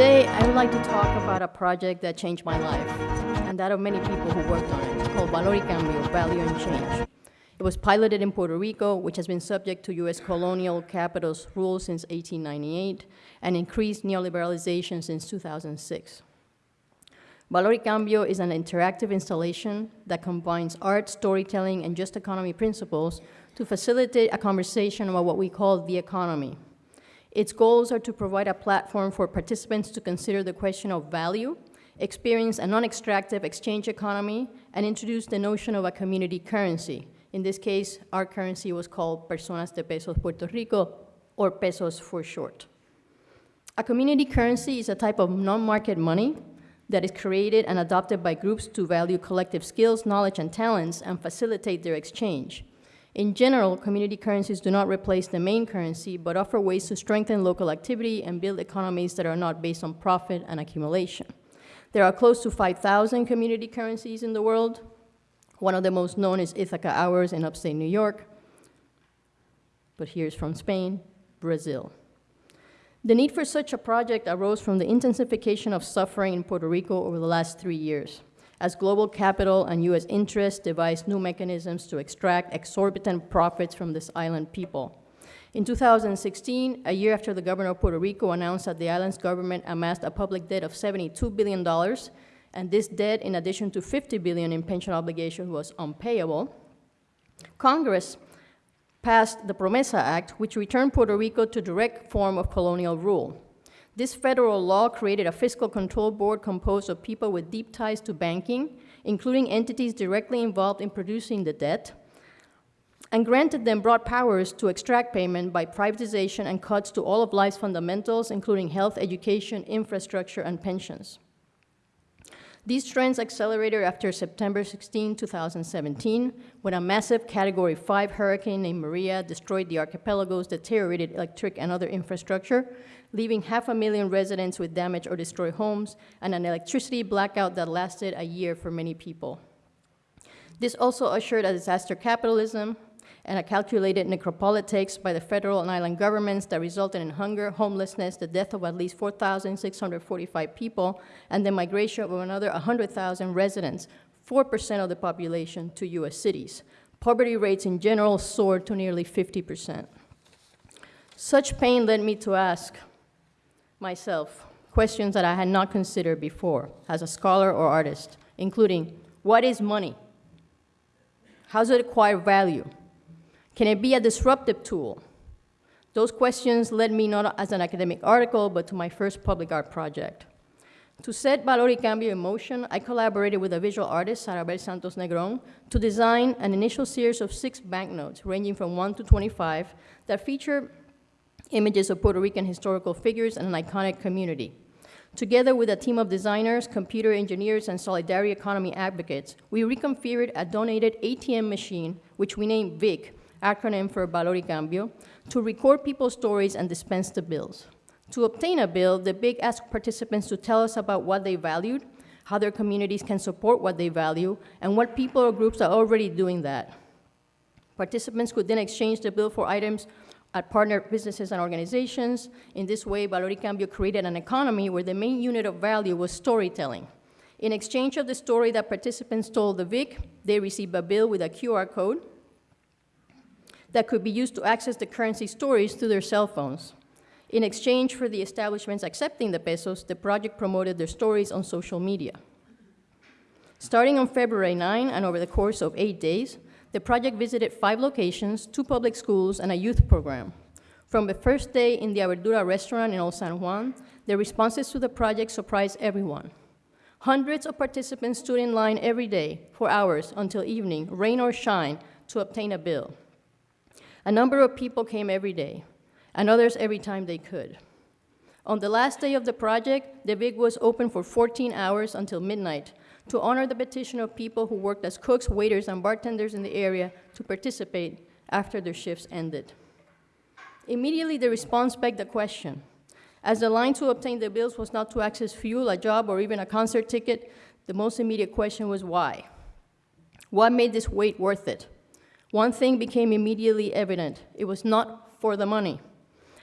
Today, I would like to talk about a project that changed my life, and that of many people who worked on it. Called Valor y Cambio, Value and Change. It was piloted in Puerto Rico, which has been subject to U.S. colonial capitals rule since 1898, and increased neoliberalization since 2006. Valor y Cambio is an interactive installation that combines art, storytelling, and just economy principles to facilitate a conversation about what we call the economy. Its goals are to provide a platform for participants to consider the question of value, experience a non-extractive exchange economy, and introduce the notion of a community currency. In this case, our currency was called Personas de Pesos Puerto Rico, or pesos for short. A community currency is a type of non-market money that is created and adopted by groups to value collective skills, knowledge, and talents and facilitate their exchange. In general, community currencies do not replace the main currency, but offer ways to strengthen local activity and build economies that are not based on profit and accumulation. There are close to 5,000 community currencies in the world. One of the most known is Ithaca Hours in upstate New York, but here's from Spain, Brazil. The need for such a project arose from the intensification of suffering in Puerto Rico over the last three years, as global capital and U.S. interests devised new mechanisms to extract exorbitant profits from this island people. In 2016, a year after the governor of Puerto Rico announced that the island's government amassed a public debt of $72 billion, and this debt, in addition to 50 billion in pension obligations, was unpayable, Congress passed the Promesa Act, which returned Puerto Rico to direct form of colonial rule. This federal law created a fiscal control board composed of people with deep ties to banking, including entities directly involved in producing the debt, and granted them broad powers to extract payment by privatization and cuts to all of life's fundamentals, including health, education, infrastructure, and pensions. These trends accelerated after September 16, 2017, when a massive Category 5 hurricane named Maria destroyed the archipelago's deteriorated electric and other infrastructure, leaving half a million residents with damaged or destroyed homes and an electricity blackout that lasted a year for many people. This also ushered a disaster capitalism, and a calculated necropolitics by the federal and island governments that resulted in hunger, homelessness, the death of at least 4,645 people, and the migration of another 100,000 residents, 4% of the population, to US cities. Poverty rates in general soared to nearly 50%. Such pain led me to ask myself questions that I had not considered before as a scholar or artist, including what is money? How does it acquire value? Can it be a disruptive tool? Those questions led me not as an academic article, but to my first public art project. To set Valor y Cambio in motion, I collaborated with a visual artist, Sarabel Santos Negron, to design an initial series of six banknotes, ranging from 1 to 25, that feature images of Puerto Rican historical figures and an iconic community. Together with a team of designers, computer engineers, and solidarity economy advocates, we reconfigured a donated ATM machine, which we named VIC, acronym for Valor y Cambio, to record people's stories and dispense the bills. To obtain a bill, the VIC asked participants to tell us about what they valued, how their communities can support what they value, and what people or groups are already doing that. Participants could then exchange the bill for items at partner businesses and organizations. In this way, Valor y Cambio created an economy where the main unit of value was storytelling. In exchange of the story that participants told the VIC, they received a bill with a QR code that could be used to access the currency stories through their cell phones. In exchange for the establishments accepting the pesos, the project promoted their stories on social media. Starting on February 9 and over the course of eight days, the project visited five locations, two public schools, and a youth program. From the first day in the Aberdura restaurant in Old San Juan, the responses to the project surprised everyone. Hundreds of participants stood in line every day for hours until evening, rain or shine, to obtain a bill. A number of people came every day, and others every time they could. On the last day of the project, the VIC was open for 14 hours until midnight to honor the petition of people who worked as cooks, waiters, and bartenders in the area to participate after their shifts ended. Immediately, the response begged the question. As the line to obtain the bills was not to access fuel, a job, or even a concert ticket, the most immediate question was why? What made this wait worth it? One thing became immediately evident it was not for the money.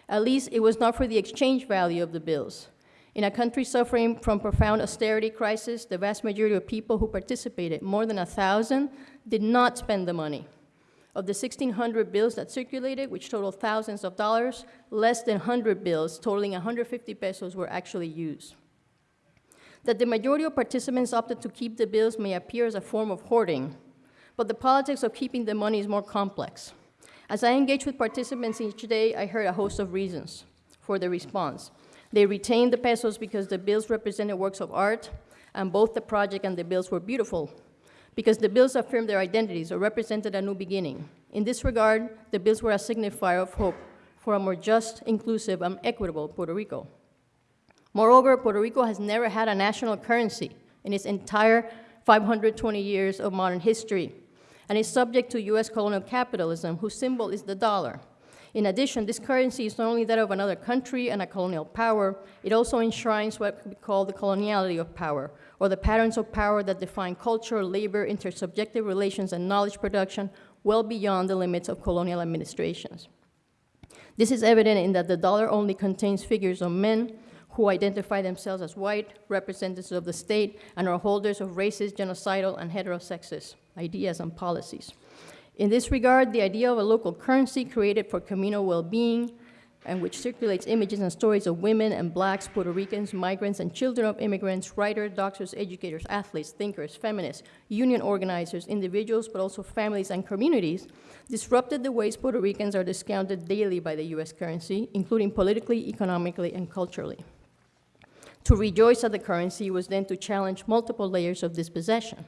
At least it was not for the exchange value of the bills. In a country suffering from profound austerity crisis, the vast majority of people who participated, more than a thousand, did not spend the money. Of the 1,600 bills that circulated, which totaled thousands of dollars, less than 100 bills totaling 150 pesos were actually used. That the majority of participants opted to keep the bills may appear as a form of hoarding, but the politics of keeping the money is more complex. As I engaged with participants each day, I heard a host of reasons for the response. They retained the pesos because the bills represented works of art, and both the project and the bills were beautiful, because the bills affirmed their identities or represented a new beginning. In this regard, the bills were a signifier of hope for a more just, inclusive, and equitable Puerto Rico. Moreover, Puerto Rico has never had a national currency in its entire 520 years of modern history, and is subject to US colonial capitalism, whose symbol is the dollar. In addition, this currency is not only that of another country and a colonial power, it also enshrines what we call the coloniality of power, or the patterns of power that define culture, labor, intersubjective relations, and knowledge production well beyond the limits of colonial administrations. This is evident in that the dollar only contains figures of men who identify themselves as white, representatives of the state, and are holders of racist, genocidal, and heterosexist ideas and policies. In this regard, the idea of a local currency created for communal well-being and which circulates images and stories of women and blacks, Puerto Ricans, migrants, and children of immigrants, writers, doctors, educators, athletes, thinkers, feminists, union organizers, individuals, but also families and communities, disrupted the ways Puerto Ricans are discounted daily by the US currency, including politically, economically, and culturally. To rejoice at the currency was then to challenge multiple layers of dispossession.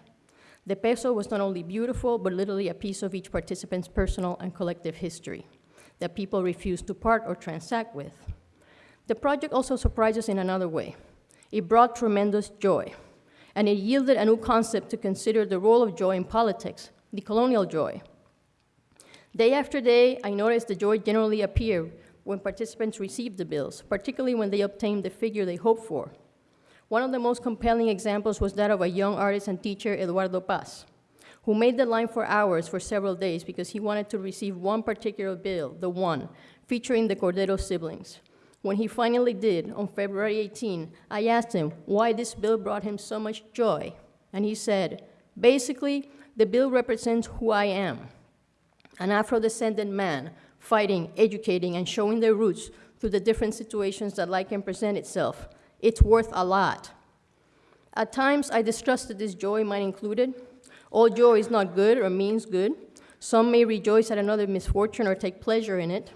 The peso was not only beautiful, but literally a piece of each participant's personal and collective history that people refused to part or transact with. The project also surprised us in another way. It brought tremendous joy, and it yielded a new concept to consider the role of joy in politics, decolonial joy. Day after day, I noticed the joy generally appeared when participants received the bills, particularly when they obtained the figure they hoped for, one of the most compelling examples was that of a young artist and teacher, Eduardo Paz, who made the line for hours for several days because he wanted to receive one particular bill, the one, featuring the Cordero siblings. When he finally did, on February 18, I asked him why this bill brought him so much joy. And he said, basically, the bill represents who I am an Afro descendant man fighting, educating, and showing their roots through the different situations that life can present itself it's worth a lot. At times, I distrusted this joy, mine included. All joy is not good or means good. Some may rejoice at another misfortune or take pleasure in it.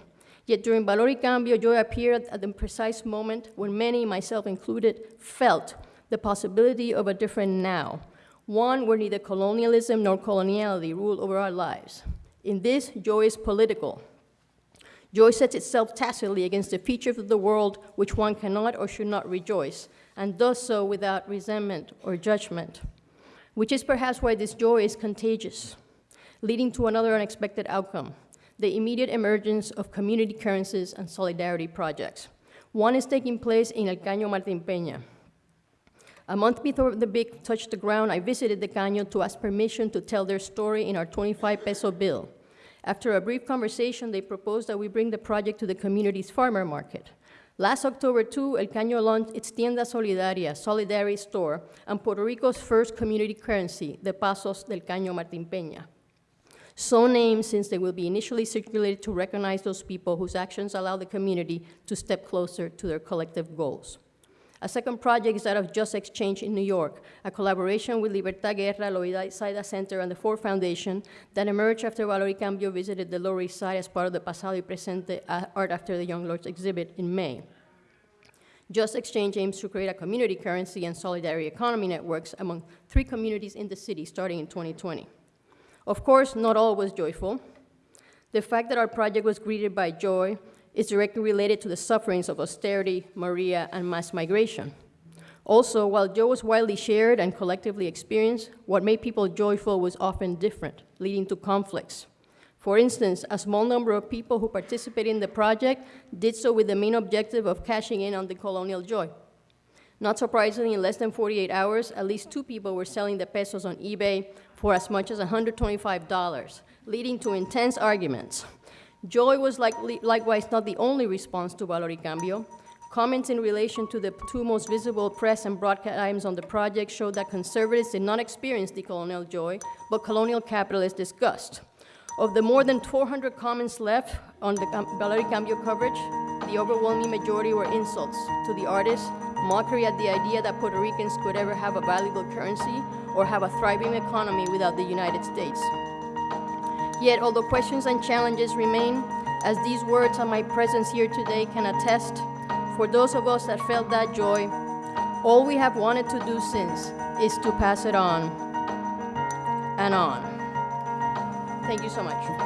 Yet during Valor y Cambio, joy appeared at the precise moment when many, myself included, felt the possibility of a different now, one where neither colonialism nor coloniality rule over our lives. In this, joy is political. Joy sets itself tacitly against the features of the world which one cannot or should not rejoice, and does so without resentment or judgment, which is perhaps why this joy is contagious, leading to another unexpected outcome the immediate emergence of community currencies and solidarity projects. One is taking place in El Caño Martin Peña. A month before the VIC touched the ground, I visited the Caño to ask permission to tell their story in our 25 peso bill. After a brief conversation, they proposed that we bring the project to the community's farmer market. Last October, too, El Caño launched its Tienda Solidaria, Solidarity Store, and Puerto Rico's first community currency, the Pasos del Caño Martin Peña. So named since they will be initially circulated to recognize those people whose actions allow the community to step closer to their collective goals. A second project is that of Just Exchange in New York, a collaboration with Libertad Guerra, Loisaida Center, and the Ford Foundation that emerged after Valor y Cambio visited the Lower East Side as part of the Pasado y Presente uh, Art After the Young Lords exhibit in May. Just Exchange aims to create a community currency and solidarity economy networks among three communities in the city starting in 2020. Of course, not all was joyful. The fact that our project was greeted by joy is directly related to the sufferings of austerity, Maria, and mass migration. Also, while joy was widely shared and collectively experienced, what made people joyful was often different, leading to conflicts. For instance, a small number of people who participated in the project did so with the main objective of cashing in on the colonial joy. Not surprisingly, in less than 48 hours, at least two people were selling the pesos on eBay for as much as $125, leading to intense arguments. Joy was likewise not the only response to Valor y Cambio. Comments in relation to the two most visible press and broadcast items on the project showed that conservatives did not experience decolonial joy, but colonial capitalist disgust. Of the more than 400 comments left on the Cam- Valor y Cambio coverage, the overwhelming majority were insults to the artist, mockery at the idea that Puerto Ricans could ever have a valuable currency or have a thriving economy without the United States. Yet, although questions and challenges remain, as these words and my presence here today can attest, for those of us that felt that joy, all we have wanted to do since is to pass it on and on. Thank you so much.